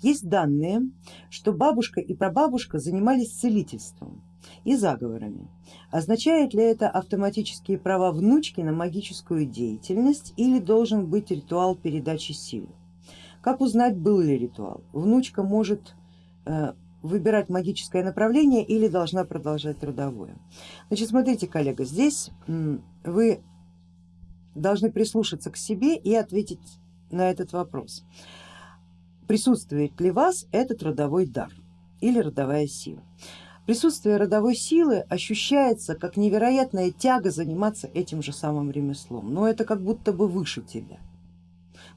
Есть данные, что бабушка и прабабушка занимались целительством и заговорами. Означает ли это автоматические права внучки на магическую деятельность или должен быть ритуал передачи силы? Как узнать, был ли ритуал? Внучка может э, выбирать магическое направление или должна продолжать родовое. Значит, смотрите, коллега, здесь вы должны прислушаться к себе и ответить на этот вопрос присутствует ли вас этот родовой дар или родовая сила. Присутствие родовой силы ощущается как невероятная тяга заниматься этим же самым ремеслом, но это как будто бы выше тебя.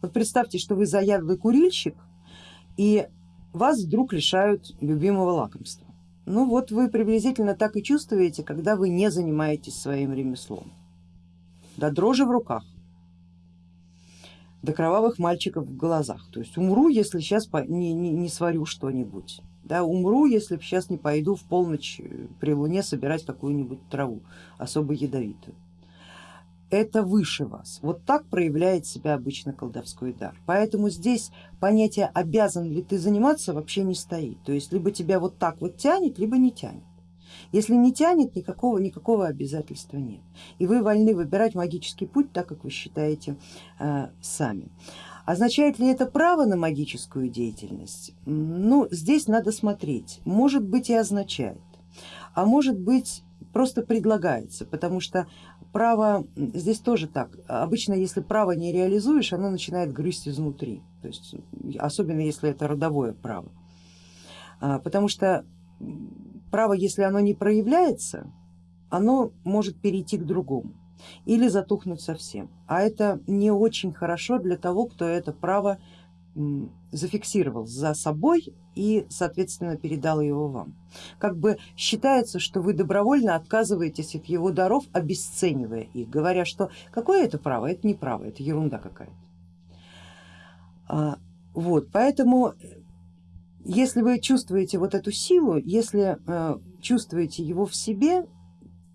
Вот представьте, что вы заядлый курильщик и вас вдруг лишают любимого лакомства. Ну вот вы приблизительно так и чувствуете, когда вы не занимаетесь своим ремеслом. До дрожи в руках до кровавых мальчиков в глазах. То есть умру, если сейчас не, не, не сварю что-нибудь. Да, умру, если сейчас не пойду в полночь э, при луне собирать какую-нибудь траву особо ядовитую. Это выше вас. Вот так проявляет себя обычно колдовской дар. Поэтому здесь понятие обязан ли ты заниматься вообще не стоит. То есть либо тебя вот так вот тянет, либо не тянет. Если не тянет, никакого, никакого обязательства нет. И вы вольны выбирать магический путь так, как вы считаете э, сами. Означает ли это право на магическую деятельность? Ну, здесь надо смотреть. Может быть и означает, а может быть просто предлагается, потому что право здесь тоже так. Обычно, если право не реализуешь, оно начинает грызть изнутри, то есть, особенно если это родовое право. А, потому что право, если оно не проявляется, оно может перейти к другому или затухнуть совсем. А это не очень хорошо для того, кто это право зафиксировал за собой и соответственно передал его вам. Как бы считается, что вы добровольно отказываетесь от его даров, обесценивая их, говоря, что какое это право, это не право, это ерунда какая-то. А, вот, поэтому если вы чувствуете вот эту силу, если э, чувствуете его в себе,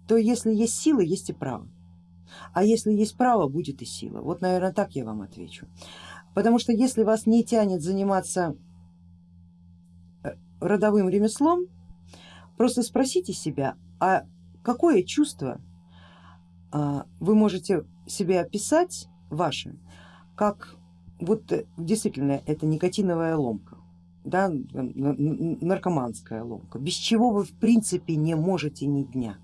то если есть сила, есть и право. А если есть право, будет и сила. Вот, наверное, так я вам отвечу. Потому что если вас не тянет заниматься э, родовым ремеслом, просто спросите себя, а какое чувство а, вы можете себе описать ваше, как вот э, действительно это никотиновая ломка да, наркоманская ломка, без чего вы в принципе не можете ни дня.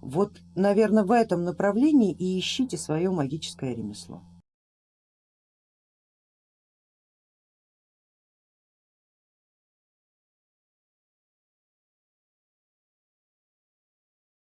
Вот, наверное, в этом направлении и ищите свое магическое ремесло.